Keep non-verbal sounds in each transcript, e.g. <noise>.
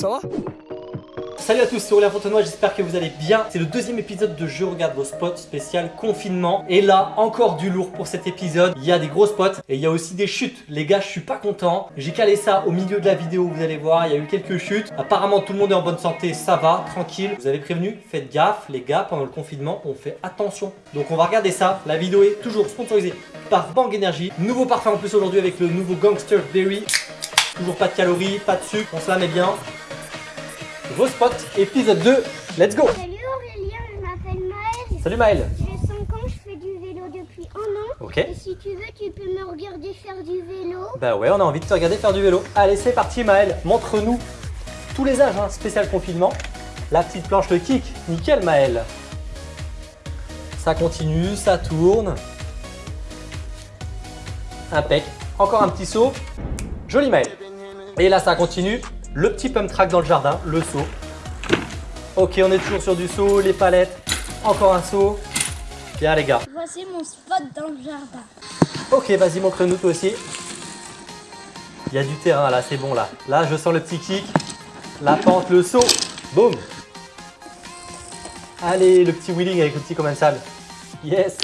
Ça va Salut à tous, c'est Aurélien Fontenoy, j'espère que vous allez bien. C'est le deuxième épisode de Je regarde vos spots spécial confinement. Et là, encore du lourd pour cet épisode. Il y a des gros spots et il y a aussi des chutes. Les gars, je suis pas content. J'ai calé ça au milieu de la vidéo, vous allez voir, il y a eu quelques chutes. Apparemment, tout le monde est en bonne santé, ça va, tranquille. Vous avez prévenu, faites gaffe, les gars, pendant le confinement, on fait attention. Donc on va regarder ça. La vidéo est toujours sponsorisée par Bang Energy. Nouveau parfum en plus aujourd'hui avec le nouveau Gangster Berry. Toujours pas de calories, pas de sucre, on se la met bien. Vos spots, épisode 2, let's go Salut Aurélien, je m'appelle Maëlle. Salut Maël J'ai 5 ans, je fais du vélo depuis un an. Ok. Et si tu veux, tu peux me regarder faire du vélo. Bah ouais, on a envie de te regarder faire du vélo. Allez, c'est parti Maël, montre-nous tous les âges, hein, spécial confinement. La petite planche, le kick, nickel Maël. Ça continue, ça tourne. Impec. Encore un petit saut. Joli Maël. Et là, ça continue. Le petit pump track dans le jardin, le saut. Ok, on est toujours sur du saut, les palettes. Encore un saut. Bien les gars. Voici mon spot dans le jardin. Ok, vas-y, montre-nous toi aussi. Il y a du terrain là, c'est bon là. Là, je sens le petit kick, la pente, le saut. Boum. Allez, le petit wheeling avec le petit commensal. Yes.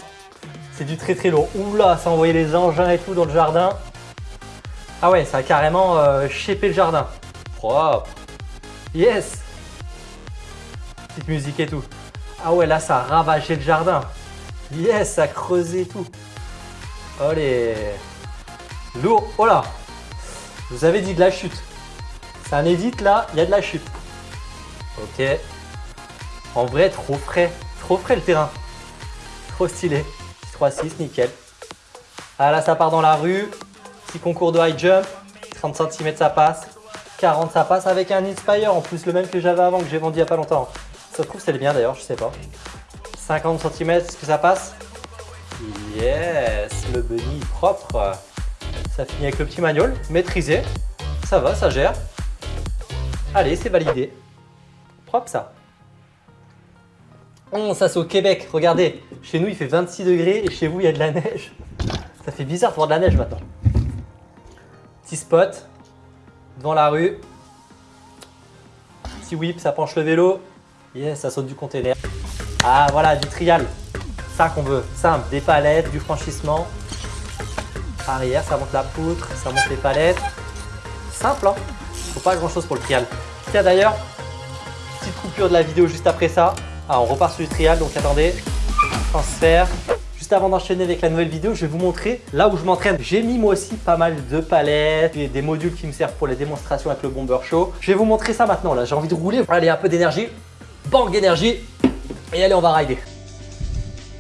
C'est du très très lourd. Oula, ça a envoyé les engins et tout dans le jardin. Ah ouais, ça a carrément euh, le jardin. Yes. Petite musique et tout. Ah ouais, là, ça a ravagé le jardin. Yes, ça a creusé tout. Allez Lourd Oh là Je vous avais dit de la chute. C'est un edit là, il y a de la chute. Ok. En vrai, trop frais. Trop frais le terrain. Trop stylé. 3-6, nickel. Ah là, ça part dans la rue. Petit concours de high jump. 30 cm, ça passe. 40, ça passe avec un Inspire. En plus, le même que j'avais avant, que j'ai vendu il n'y a pas longtemps. Ça se trouve, c'est le bien d'ailleurs, je sais pas. 50 cm, est-ce que ça passe? Yes, le bunny propre. Ça finit avec le petit manual, maîtrisé. Ça va, ça gère. Allez, c'est validé. Propre ça. Oh, ça c'est au Québec, regardez. Chez nous il fait 26 degrés et chez vous il y a de la neige. Ça fait bizarre de voir de la neige maintenant. Petit spot, devant la rue. Petit whip, ça penche le vélo. Yes, ça saute du container. Ah voilà, du trial. Ça qu'on veut. Simple, des palettes, du franchissement. Arrière, ça monte la poutre, ça monte les palettes. Simple, hein Faut pas grand chose pour le trial. Tiens d'ailleurs, petite coupure de la vidéo juste après ça. Ah, on repart sur du trial, donc attendez. Transfert. Juste avant d'enchaîner avec la nouvelle vidéo, je vais vous montrer là où je m'entraîne. J'ai mis moi aussi pas mal de palettes et des modules qui me servent pour les démonstrations avec le Bomber Show. Je vais vous montrer ça maintenant là, j'ai envie de rouler. Allez, un peu d'énergie. Bang d'énergie. Et allez, on va rider.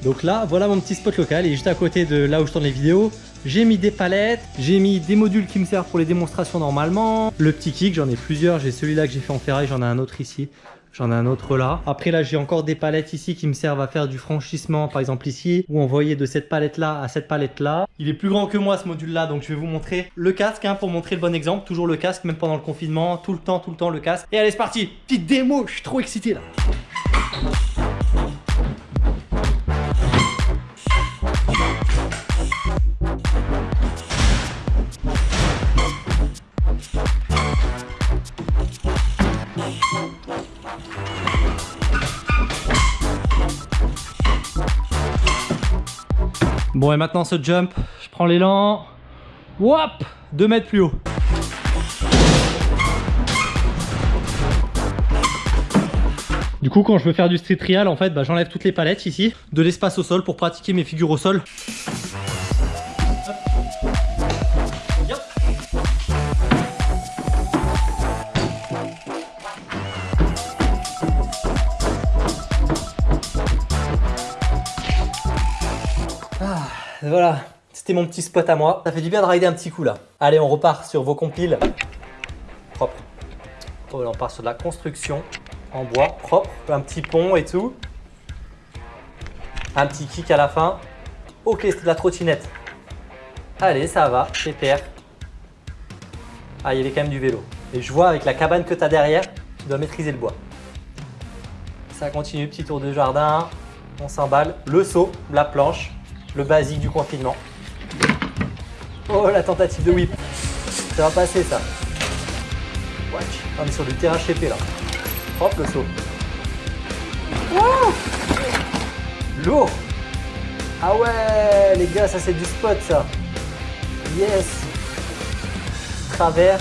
Donc là, voilà mon petit spot local. Et juste à côté de là où je tourne les vidéos, j'ai mis des palettes, j'ai mis des modules qui me servent pour les démonstrations normalement. Le petit kick, j'en ai plusieurs. J'ai celui-là que j'ai fait en ferraille, j'en ai un autre ici. J'en ai un autre là. Après là, j'ai encore des palettes ici qui me servent à faire du franchissement, par exemple ici, ou envoyer de cette palette là à cette palette là. Il est plus grand que moi ce module là, donc je vais vous montrer le casque hein, pour montrer le bon exemple. Toujours le casque, même pendant le confinement, tout le temps, tout le temps le casque. Et allez, c'est parti Petite démo, je suis trop excité là Bon et maintenant ce jump, je prends l'élan, whop 2 mètres plus haut. Du coup quand je veux faire du street trial en fait bah, j'enlève toutes les palettes ici, de l'espace au sol pour pratiquer mes figures au sol. Voilà, c'était mon petit spot à moi. Ça fait du bien de rider un petit coup là. Allez, on repart sur vos compiles. Propre. Oh, on part sur de la construction en bois, propre. Un petit pont et tout. Un petit kick à la fin. Ok, c'est de la trottinette. Allez, ça va, pépère. Ah, il y avait quand même du vélo. Et je vois avec la cabane que tu as derrière, tu dois maîtriser le bois. Ça continue, petit tour de jardin. On s'emballe. Le saut, la planche le basique du confinement. Oh, la tentative de whip. Ça va passer, ça. Watch. On est sur du terrain chépé là. Hop le saut. Wouh Lourd Ah ouais les gars, ça c'est du spot ça. Yes Travers.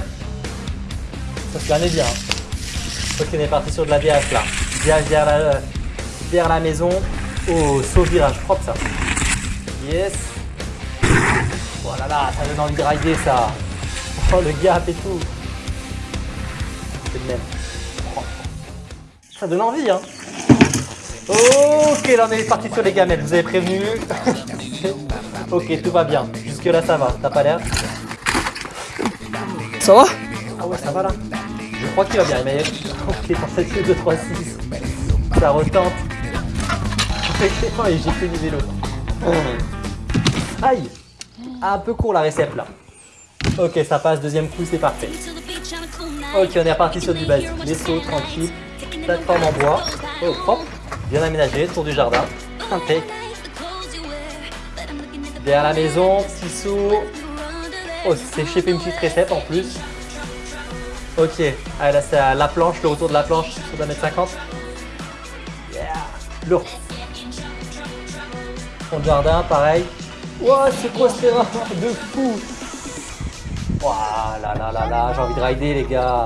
Ça se gagne bien. Hein. Ok, on est parti sur de la DH là. DH derrière la, derrière la maison. Oh, saut virage, propre ça. Yes. Voilà, là, ça donne envie de rider ça. Oh, le gap et tout. C'est le même. Ça donne envie, hein. Ok, là on est parti sur les gamelles, vous avez prévenu. <laughs> ok, tout va bien. Jusque là ça va, t'as pas l'air? Ça va? Ah ouais, ça va là. Je crois qu'il va bien, mais ok, pour cette 2, 3, 6. Ça retente. <laughs> et j'ai fait du vélo. Aïe Un peu court la récepte là. Ok, ça passe, deuxième coup, c'est parfait. Ok, on est reparti sur du basique. Les sauts, tranquille. Plateforme en bois. Oh, propre. Bien aménagé, tour du jardin. Impec. Derrière la maison, petit saut. Oh, c'est chez une petite récepte en plus. Ok, ah, là c'est la planche, le retour de la planche sur 1m50. Yeah, lourd. Fond jardin, pareil. Wow, c'est quoi ce terrain de fou? Waouh, là là là là, j'ai envie de rider les gars.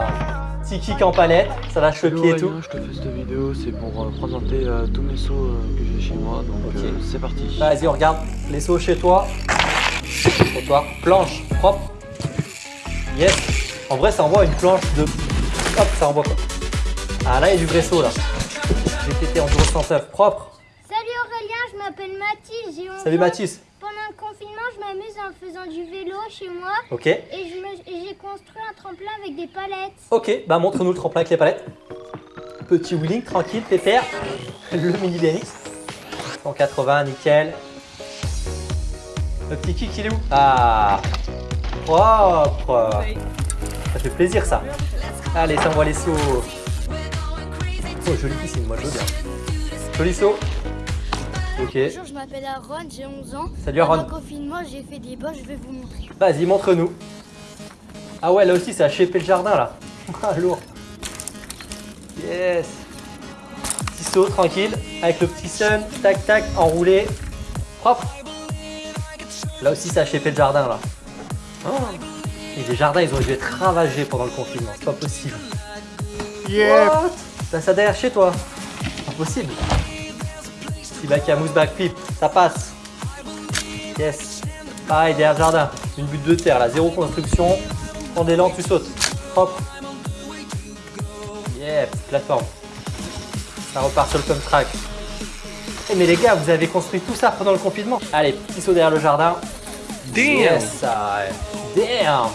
Petit kick en palette, ça lâche le pied et tout. Je te fais cette vidéo, c'est pour euh, présenter euh, tous mes sauts euh, que j'ai chez moi, donc c'est parti. Vas-y, on regarde les sauts chez toi. toi, planche, propre. Yes. En vrai, ça envoie une planche de... Hop, ça envoie quoi? Ah là, il y a du vrai saut là. GTT en 109, propre. Salut Aurélien, je m'appelle Mathis, j'ai Salut Mathis. Pendant le confinement, je m'amuse en faisant du vélo chez moi. Ok. Et j'ai construit un tremplin avec des palettes. Ok, bah montre-nous le tremplin avec les palettes. Petit wheeling, tranquille, pépère. Le mini BMX. 180, nickel. Le petit kick, il est où? Ah Propre Ça fait plaisir ça. Allez, ça envoie les sauts. Oh, joli piscine, moi je veux bien. Joli saut. Ok. Bonjour, je m'appelle Aaron, j'ai 11 ans. Salut Aaron. Pendant le confinement, j'ai fait des bas, je vais vous montrer. Vas-y, montre-nous. Ah ouais, là aussi, ça a chépé le jardin, là. <laughs> Ah, lourd. Yes. Petit saut, tranquille. Avec le petit sun, tac, tac, enroulé. Propre. Là aussi, ça a chépé le jardin, là. Oh. Et les jardins, ils ont dû être ravagés pendant le confinement. C'est pas possible. Yeah. T'as ça derrière chez toi Impossible. Petit bac à mousse backflip, ça passe. Yes. Pareil, derrière le jardin. Une butte de terre, là, zéro construction. Prends d'élan, tu sautes. Hop. Yeah, petite plateforme. Ça repart sur le pump track. Eh mais les gars, vous avez construit tout ça pendant le confinement. Allez, petit saut derrière le jardin. Damn Yes. Damn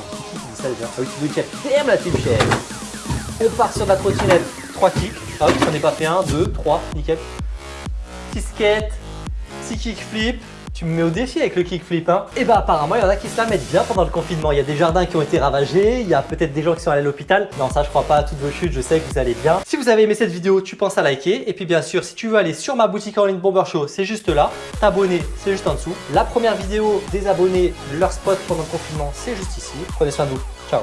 ça déjà. Ah oui, tu veux Damn la team chef. On part sur la trottinette. 3 kicks. Hop, j'en ai pas fait un, 2, 3, nickel. Petit skate, petit kickflip. Tu me mets au défi avec le kickflip, hein Et bah apparemment, il y en a qui se la mettent bien pendant le confinement. Il y a des jardins qui ont été ravagés, il y a peut-être des gens qui sont allés à l'hôpital. Non, ça, je crois pas à toutes vos chutes, je sais que vous allez bien. Si vous avez aimé cette vidéo, tu penses à liker. Et puis bien sûr, si tu veux aller sur ma boutique en ligne Bomber Show, c'est juste là. T'abonner, c'est juste en dessous. La première vidéo des abonnés, leur spot pendant le confinement, c'est juste ici. Prenez soin de vous. Ciao